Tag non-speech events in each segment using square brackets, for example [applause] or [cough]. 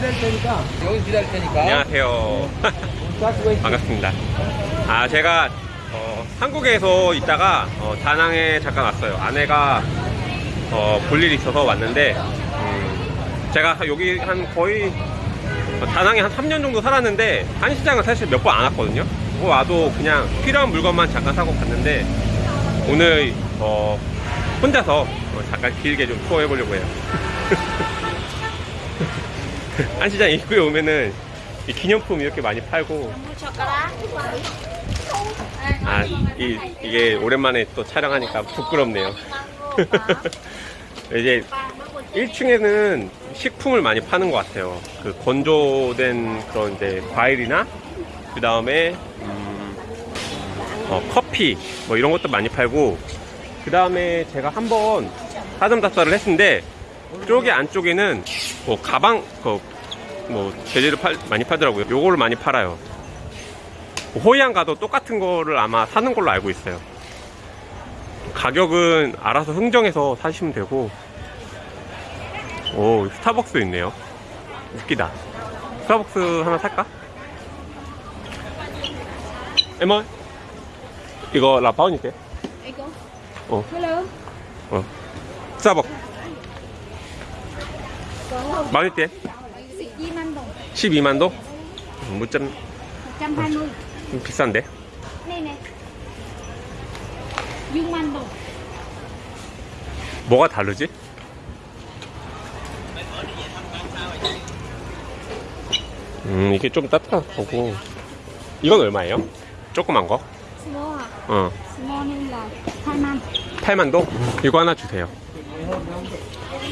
기다릴 테니까. 여기 기다릴 테니까. 안녕하세요. 반갑습니다. 아 제가 어, 한국에서 있다가 어, 다낭에 잠깐 왔어요. 아내가 어, 볼 일이 있어서 왔는데 음, 제가 여기 한 거의 어, 다낭에 한 3년 정도 살았는데 한시장은 사실 몇 번 안 왔거든요. 뭐 와도 그냥 필요한 물건만 잠깐 사고 갔는데 오늘 어, 혼자서 어, 잠깐 길게 좀 투어해 보려고 해요. [laughs] [laughs] 한시장 입구에 오면은 이 기념품 이렇게 많이 팔고 아, 이, 이게 오랜만에 또 촬영하니까 부끄럽네요. [laughs] 이제 1층에는 식품을 많이 파는 것 같아요. 그 건조된 그런 이제 과일이나 그 다음에 음, 어, 커피 뭐 이런 것도 많이 팔고 그 다음에 제가 한번 사점답사를 했는데 저기 안쪽에는 뭐 가방 그 뭐 재질을 팔- 많이 팔더라고요. 요거를 많이 팔아요. 호이안 가도 똑같은 거를 아마 사는 걸로 알고 있어요. 가격은 알아서 흥정해서 사시면 되고, 오, 스타벅스 있네요. 웃기다. 스타벅스 하나 살까? 에머, 이거 라파오니까? Ego. 어, Hello. 어. 스타벅, Còn không? 많이 때? 12만 도? 무점 120. 좀 비싼데? Anh đồng. 뭐가 다르지? 음, 이게 좀 따뜻하고. 이건 얼마예요? 조그만 거? Hả? 어. Small nên là 2만. 8만도? 이거 하나 주세요.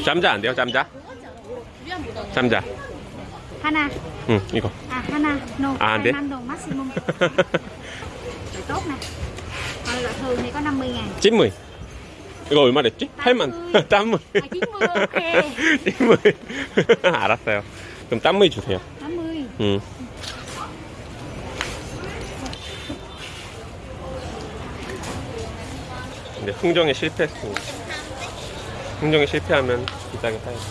짬자 안 돼요, 짬자? 짬자. Hana. 응, 이거. À Hana. No. À, anh biết. 2만 đồng maximum. Rồi [laughs] tốt nè. Còn là thường thì có 50 ngàn. 찐무이. 이거 얼마 랬지? 8만. 짠무이. 아, 찐무이, 오케이. 찐무이. 알았어요. 그럼 짠무이 주세요. 80. 응. 근데 흥정에 실패했습니다. 흥정에 실패하면 비싸게 사야죠.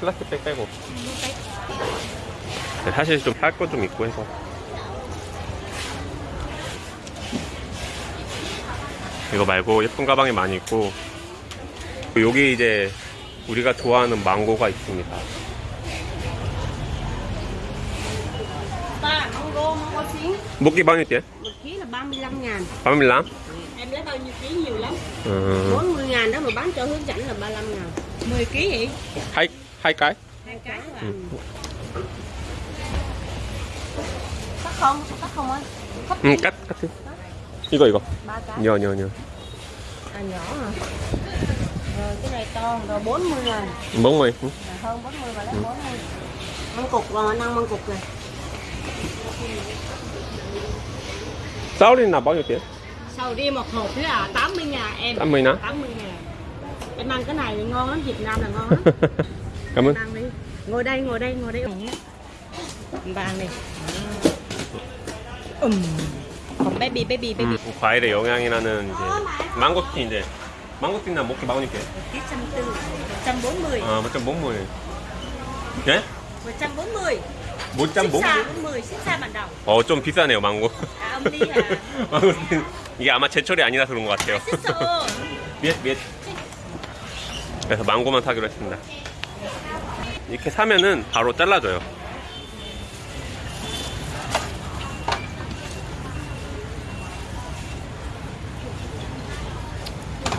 플라스틱백 빼고. 네, 사실 좀살거좀 있고 해서. 이거 말고 예쁜 가방이 많이 있고. 여기 이제 우리가 좋아하는 망고가 있습니다. 먹기 bao nhiêu tiền? một ký là 35 ngàn 35? em lấy bao nhiêu ký nhiều lắm 음, 40 ngàn đó mà bán cho hướng dẫn là 35 ngàn 10 ký vậy hai, hai cái? hai cái là Ừ. không? Cắt không ơi? Cắt ừ, cắt, cắt chứ. Igo igo. Nhờ nhờ nhờ. À nhỏ hả? Rồi cái này to rồi 40 ngàn. 40. Ừ. À, hơn 40 và lấy ừ. Măng cục rồi, năm măng cục này. Sáu đi là bao nhiêu tiền? Sầu đi một hộp thế à 80 ngàn em. 80 nữa. 80 ngàn. Em ăn cái này ngon lắm, Việt Nam là ngon lắm. [laughs] Cảm ơn. Ngồi đây, ngồi đây, ngồi đây. Bàn này. Còn baby, baby, baby. 음, 과일의 영향이 나는 이제 망고스틴인데 망고스틴 나 먹기 bao nhiêu tiền? Ký 140, 140. 아, 140. 예? 140. 140? 140, ship xa bản đồng. 어, 좀 비싸네요, 망고. À. [laughs] 망고스틴. 이게 아마 제철이 아니라서 그런 것 같아요. 미ết, [laughs] 미ết. 그래서 망고만 사기로 했습니다. 이렇게 사면은 바로 잘라줘요.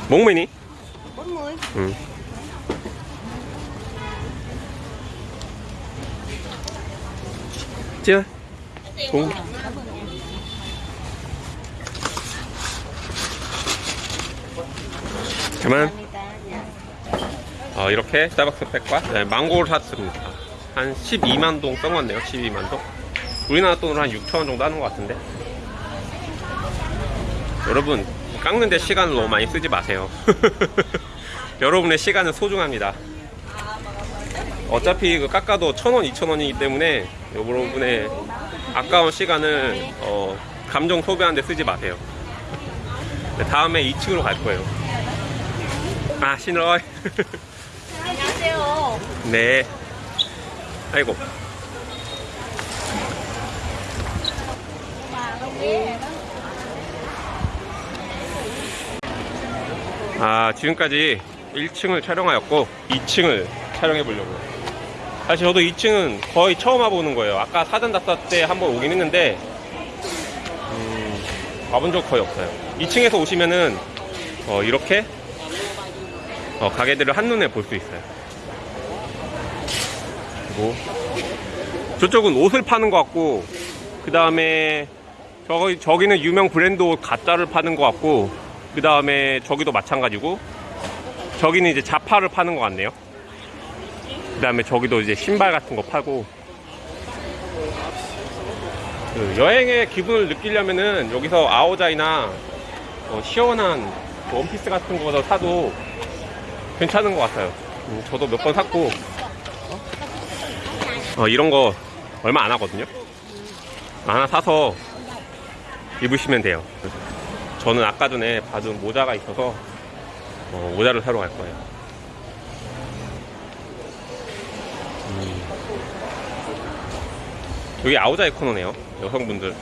목매니? 40. 응. 찌어. 공. 그만. 어, 이렇게 스타벅스 백과 네, 망고를 샀습니다. 한 12만 동 써먹었네요. 12만 동. 우리나라 돈으로 한 6천 원 정도 하는 것 같은데. 여러분 깎는데 시간을 너무 많이 쓰지 마세요. [laughs] 여러분의 시간은 소중합니다. 어차피 그 깎아도 천원 이천원이기 때문에 여러분의 아까운 시간을 어, 감정 소비하는데 쓰지 마세요. 네, 다음에 2층으로 갈 거예요. 아 신어 안녕하세요 [laughs] 네 아이고 와, 아 지금까지 1층을 촬영하였고 2층을 촬영해 보려고요. 사실 저도 2층은 거의 처음 와보는 거예요. 아까 사전 답사 때 한번 오긴 했는데 음, 와본 적 거의 없어요. 2층에서 오시면은 어, 이렇게 어, 가게들을 한눈에 볼 수 있어요. 그리고 저쪽은 옷을 파는 것 같고 그 다음에 저기, 저기는 유명 브랜드 옷 가짜를 파는 것 같고 그 다음에 저기도 마찬가지고 저기는 이제 자파를 파는 것 같네요. 그 다음에 저기도 이제 신발 같은 거 팔고. 그 여행의 기분을 느끼려면은 여기서 아오자이나 어, 시원한 원피스 같은 거서 사도 괜찮은 것 같아요. 음, 저도 몇 번 샀고. 어, 이런 거 얼마 안 하거든요. 하나 사서 입으시면 돼요 저는 아까 전에 받은 모자가 있어서 어, 모자를 사러 갈 거예요 음. 여기 아우자이 코너네요 여성분들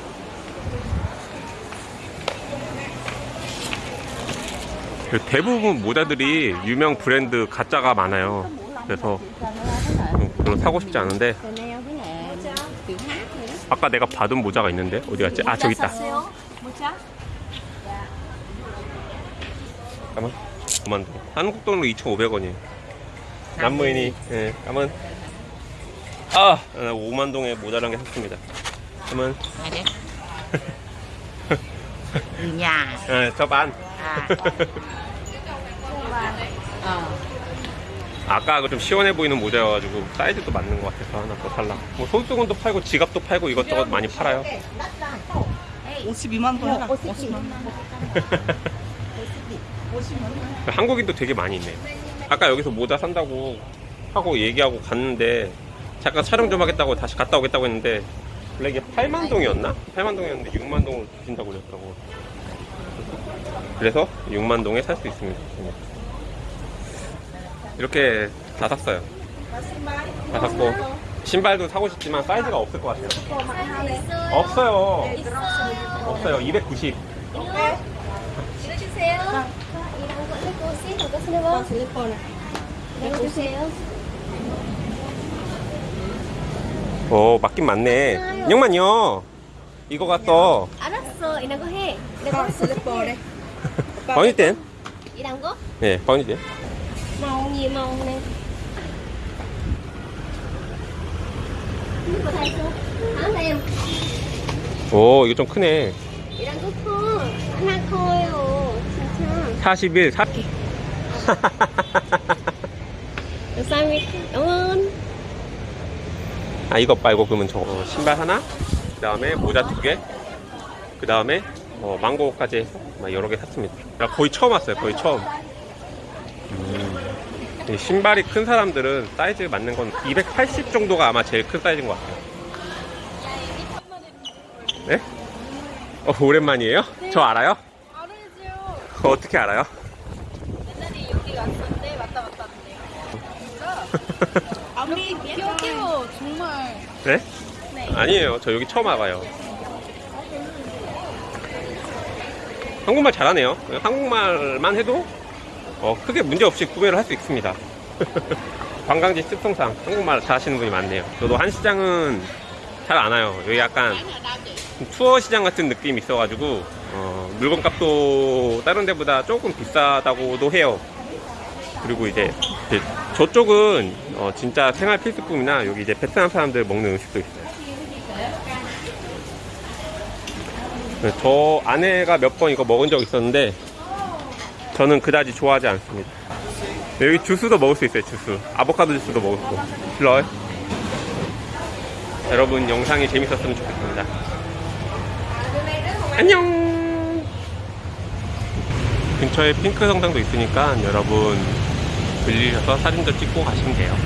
그 대부분 모자들이 유명 브랜드 가짜가 많아요 그래서 음, 별로 사고 싶지 않은데. 아까 내가 받은 모자가 있는데 어디 갔지? 아 저기 있다 모자? 잠깐만? 그만. 둬 한국 돈으로 2,500원이에요. 남무인이 예 잠깐만. 아! 5만 동에 모자란 게 샀습니다. 잠깐만 Nhà. 예, 저반 À. Ờ. 아까 그 좀 시원해 보이는 모자여가지고 사이즈도 맞는 것 같아서 하나 더 살라. 뭐 손수건도 팔고 지갑도 팔고 이것저것 많이 팔아요. 52만 원 해라. 한국인도 되게 많이 있네. 아까 여기서 모자 산다고 하고 얘기하고 갔는데 잠깐 촬영 좀 하겠다고 다시 갔다 오겠다고 했는데 원래 이게 8만 동이었나? 8만 동이었는데 6만 동을 주신다고 그랬다고. 그래서 6만 동에 살 수 있습니다. 이렇게 다 샀어요. 다 샀고 신발도 사고 싶지만 사이즈가 없을 것 같아요. 없어요. 없어요. 290. 읽어주세요. 이런 거 슬리퍼. 슬리퍼. 읽어주세요. 오 맞긴 맞네. 영만요. 이거 갔어. 알았어. 이런 거 해. 거 슬리퍼 bao nhiêu tiền? 이런 거? 네, bao nhiêu tiền? Màu nhiều màu này. 이거 다 있어. 안 해요. 오, 이거 좀 크네. 이런 거 커. 하나 커요. 진짜. 41, 4. 감사합니다. 응원. 아, 이거 말고 그러면 저 어, 신발 하나, 그 다음에 모자 두 개, 그 다음에 어, 망고까지 해서 막 여러 개 샀습니다. 나 거의 처음 왔어요, 거의 처음. 음, 이 신발이 큰 사람들은 사이즈 맞는 건 280 정도가 아마 제일 큰 사이즈인 것 같아요. 네? 어, 오랜만이에요? 저 알아요? 그거 어떻게 알아요? 옛날에 여기 왔었는데 왔다 갔다 하는데요. 아무리 기억해요. 정말. 네? 아니에요. 저 여기 처음 와봐요. 한국말 잘하네요. 한국말만 해도 어, 크게 문제 없이 구매를 할 수 있습니다. [laughs] 관광지 특성상 한국말 잘 하시는 분이 많네요. 저도 한 시장은 잘 안 와요. 여기 약간 투어 시장 같은 느낌이 있어가지고 어, 물건값도 다른 데보다 조금 비싸다고도 해요. 그리고 이제, 저쪽은 어, 진짜 생활 필수품이나 여기 이제 베트남 사람들 먹는 음식도 있어요. 네, 저 아내가 몇 번 이거 먹은 적 있었는데 저는 그다지 좋아하지 않습니다. 여기 주스도 먹을 수 있어요. 주스, 아보카도 주스도 먹을 수 있고. 불러요. 여러분 영상이 재밌었으면 좋겠습니다. 안녕. 근처에 핑크 성당도 있으니까 여러분 들리셔서 사진도 찍고 가시면 돼요.